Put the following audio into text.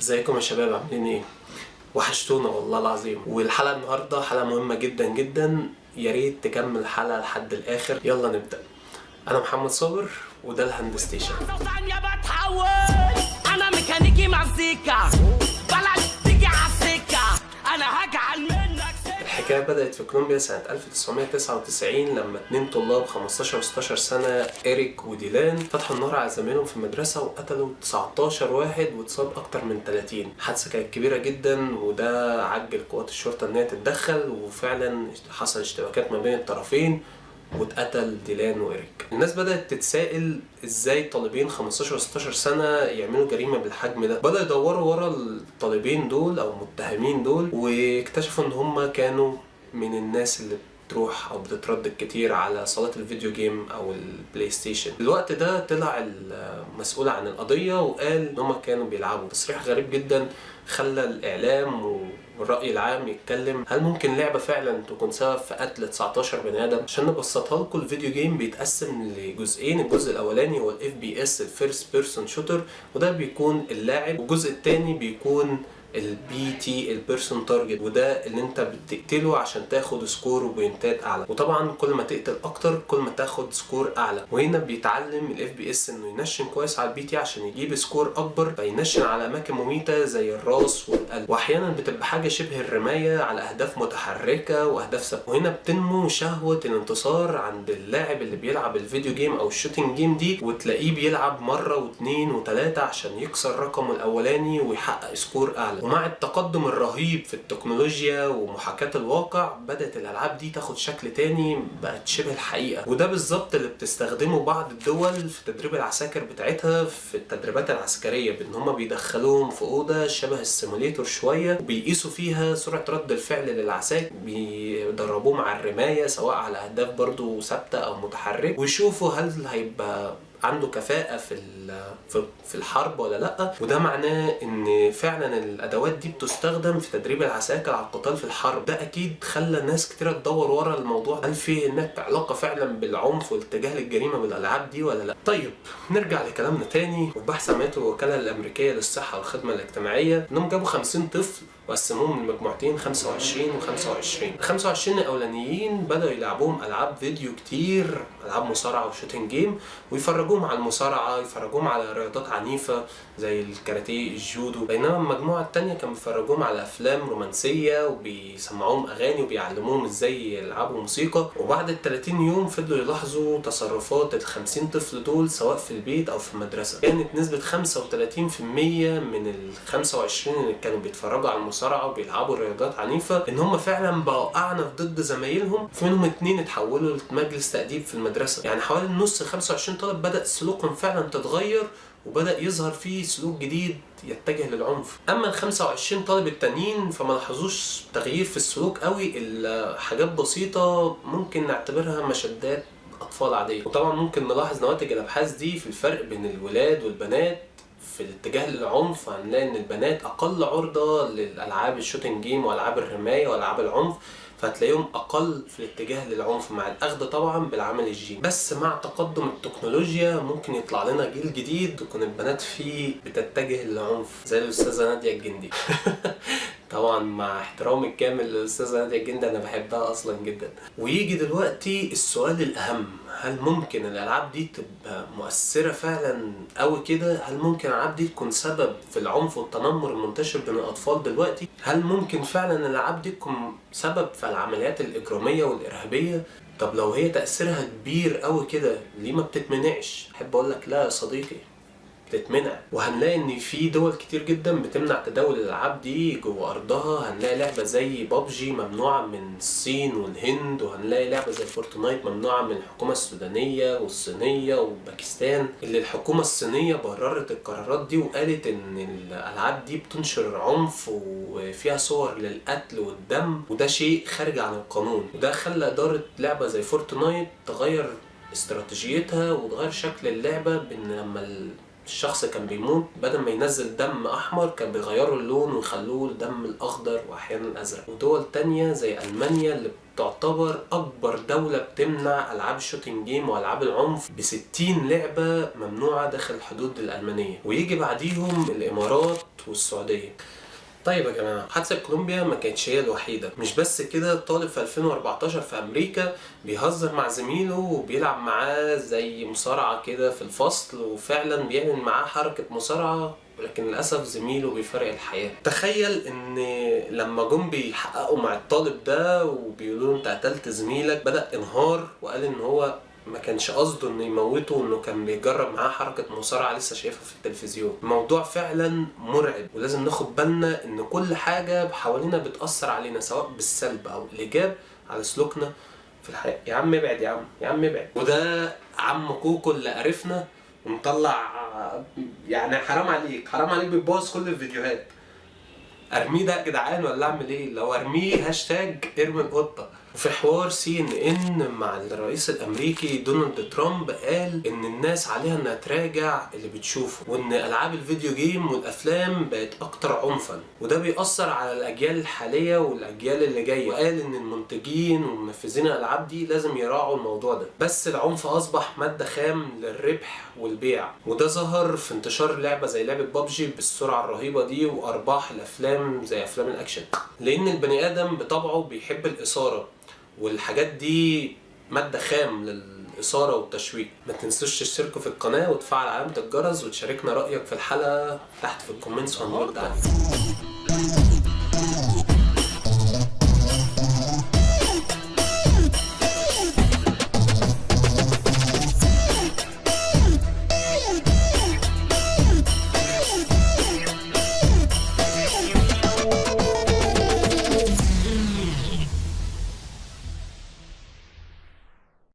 ازيكم يا شباب؟ عاملين إيه؟ وحشتونا والله العظيم. والحلقة النهارده حلقة مهمة جدا جدا. يا ريت تكمل الحلقة لحد الآخر. يلا نبدأ. أنا محمد صابر وده ال hand station. ثانية بتحول سكة الحكاية بدأت في كولومبيا سنة 1999 لما اتنين طلاب 15 و 16 سنة اريك وديلان فتحوا النار على زميلهم في المدرسة وقتلوا 19 واحد واتصاب أكتر من 30 حادثة كانت كبيرة جدا وده عجل قوات الشرطة إن هي تتدخل وفعلا حصل اشتباكات ما بين الطرفين. واتقتل ديلان وإريك الناس بدأت تتساءل إزاي طالبين 15 و 16 سنة يعملوا جريمة بالحجم ده. بدأوا يدوروا ورا الطالبين دول أو المتهمين دول واكتشفوا إن هم كانوا من الناس اللي بتروح أو بتتردد كتير على صالات ال video game أو ال PlayStation الوقت ده طلع المسؤول عن القضية وقال إن هم كانوا بيلعبوا. تصريح غريب جدا خلى الإعلام والرأي العام يتكلم هل ممكن لعبة فعلا تكون سبب في قتل 19 بني آدم؟ عشان نبسطها لكم ال video game بيتقسم لجزئين الجزء الأولاني هو FPS ال first person shooter وده بيكون اللاعب والجزء الثاني بيكون ال PT ال person target وده اللي انت بتقتله عشان تاخد score و point ات أعلى. وطبعا كل ما تقتل أكتر كل ما تاخد score أعلى. وهنا بيتعلم ال FPS إنه ينشن كويس على ال PT عشان يجيب score أكبر فينشن على أماكن مميتة زي الراس والقلب. واحيانا بتبقى حاجة شبه الرماية على أهداف متحركة وأهداف ثابتة. وهنا بتنمو شهوة الانتصار عند اللاعب اللي بيلعب ال video game أو ال shooting game دي وتلاقيه بيلعب مرة واثنين وثلاثه عشان يكسر رقمه الأولاني ويحقق score أعلى. ومع التقدم الرهيب في التكنولوجيا ومحاكاة الواقع بدأت الألعاب دي تاخد شكل تاني بقت شبه الحقيقة. وده بالظبط اللي بتستخدمه بعض الدول في تدريب العساكر بتاعتها في التدريبات العسكرية بإن هما بيدخلوهم في أوضة شبه السيموليتور شوية وبيقيسوا فيها سرعة رد الفعل للعساكر بيدربوهم على الرماية سواء على أهداف برضو ثابتة أو متحرك ويشوفوا هل هيبقى عنده كفاءة في في الحرب ولا لأ وده معناه إن فعلا الأدوات دي بتستخدم في تدريب العساكر على القتال في الحرب. ده أكيد خلى ناس كتير تدور ورا الموضوع. هل في هناك علاقة فعلا بالعنف والاتجاه للجريمة بالألعاب دي ولا لأ؟ طيب نرجع لكلامنا تاني وفي بحث عملته الوكالة الأمريكية للصحة والخدمة الاجتماعية. إنهم جابوا 50 طفل وقسموهم لمجموعتين 25 و25 ال 25 الأولانيين بدأوا يلعبوهم ألعاب فيديو كتير ألعاب مصارعة و shooting game ويفرجوهم على المصارعة يفرجوهم على رياضات عنيفة زي الكاراتيه الجودو. بينما المجموعة التانية كانوا بيفرجوهم على افلام رومانسيه وبيسمعوهم أغاني وبيعلموهم إزاي يلعبوا موسيقى. وبعد ال 30 يوم فضلوا يلاحظوا تصرفات ال 50 طفل دول سواء في البيت أو في المدرسة. كانت نسبة 35% من ال 25 اللي كانوا بيتفرجوا على المصارعة وبيلعبوا رياضات عنيفة إن هم فعلا بقوا أعنف ضد زمايلهم. في منهم اتنين اتحولوا لمجلس تأديب في المدرسة. يعني حوالي النص 25 طالب بدأ سلوكهم فعلا تتغير وبدأ يظهر فيه سلوك جديد يتجه للعنف. أما ال 25 طالب التانيين فما لاحظوش تغيير في السلوك قوي. الا حاجات بسيطة ممكن نعتبرها مشدات أطفال عادية. وطبعا ممكن نلاحظ نواتج الأبحاث دي في الفرق بين الولاد والبنات في الاتجاه للعنف. هنلاقي إن البنات أقل عرضة للألعاب ال shooting game وألعاب الرماية وألعاب العنف. فهتلاقيهم أقل في الاتجاه للعنف مع الأخذ طبعا بالعمل الجيني. بس مع تقدم التكنولوجيا ممكن يطلع لنا جيل جديد تكون البنات فيه بتتجه للعنف زي الأستاذة نادية الجندي. طبعا مع احترامي الكامل للأستاذة نادية الجندي أنا بحبها أصلا جدا. ويجي دلوقتي السؤال الأهم هل ممكن الألعاب دي تبقى مؤثرة فعلا قوي كده؟ هل ممكن الألعاب دي تكون سبب في العنف والتنمر المنتشر بين الأطفال دلوقتي؟ هل ممكن فعلا الألعاب دي تكون سبب في العمليات الإجرامية والإرهابية؟ طب لو هي تأثيرها كبير قوي كده ليه ما بتتمنعش؟ أحب أقول لك لا يا صديقي. بتتمنع. وهنلاقي إن في دول كتير جدا بتمنع تداول الألعاب دي جوه أرضها. هنلاقي لعبة زي بابجي ممنوعة من الصين والهند وهنلاقي لعبة زي فورتنايت ممنوعة من الحكومة السودانية والصينية وباكستان. اللي الحكومة الصينية بررت القرارات دي وقالت إن الألعاب دي بتنشر عنف وفيها صور للقتل والدم وده شيء خارج عن القانون. وده خلى إدارة لعبة زي فورتنايت تغير استراتيجيتها وتغير شكل اللعبة بإن لما الشخص كان بيموت بدل ما ينزل دم أحمر كان بيغيروا اللون ويخلوه الدم الأخضر وأحيانا ازرق ودول تانية زي ألمانيا اللي تعتبر أكبر دولة بتمنع ألعاب ال shooting game وألعاب العنف ب 60 لعبة ممنوعة داخل الحدود الألمانية. ويجي بعديهم الإمارات والسعودية. طيب يا جماعة حادثة كولومبيا ما كانتش هي الوحيدة. مش بس كده طالب في 2014 في أمريكا بيهزر مع زميله وبيلعب معاه زي مصارعة كده في الفصل وفعلا بيعمل معاه حركة مصارعة ولكن للأسف زميله بيفارق الحياة. تخيل إن لما جم بيحققوا مع الطالب ده وبيقولوا أنت قتلت زميلك بدأ انهار وقال إن هو ما كانش قصده إنه يموته انه كان بيجرب معاه حركة مصارعة لسه شايفها في التلفزيون. الموضوع فعلا مرعب ولازم ناخد بالنا إن كل حاجة حوالينا بتأثر علينا سواء بالسلب أو الإيجاب على سلوكنا في الحياة. يا عم ابعد يا عم يا عم ابعد. وده عم كوكو اللي قرفنا ومطلع يعني حرام عليك حرام عليك بتبوظ كل الفيديوهات. أرميه ده يا جدعان ولا أعمل إيه؟ لو أرميه هاشتاج ارمي القطه وفي حوار سي إن إن مع الرئيس الأمريكي دونالد ترامب قال إن الناس عليها إنها تراجع اللي بتشوفه وإن ألعاب ال video game والأفلام بقت أكتر عنفا وده بيأثر على الأجيال الحالية والأجيال اللي جاية. وقال إن المنتجين ومنفذين الألعاب دي لازم يراعوا الموضوع ده. بس العنف أصبح مادة خام للربح والبيع وده ظهر في انتشار لعبة زي لعبة بابجي بالسرعة الرهيبة دي وأرباح الأفلام زي أفلام الأكشن. لأن البني آدم بطبعه بيحب الإثارة والحاجات دي مادة خام للإثارة والتشويق. ما تنسوش تشتركوا في القناة وتفعل علامة الجرس وتشاركنا رأيك في الحلقة تحت في ال comments وهنرد عليكم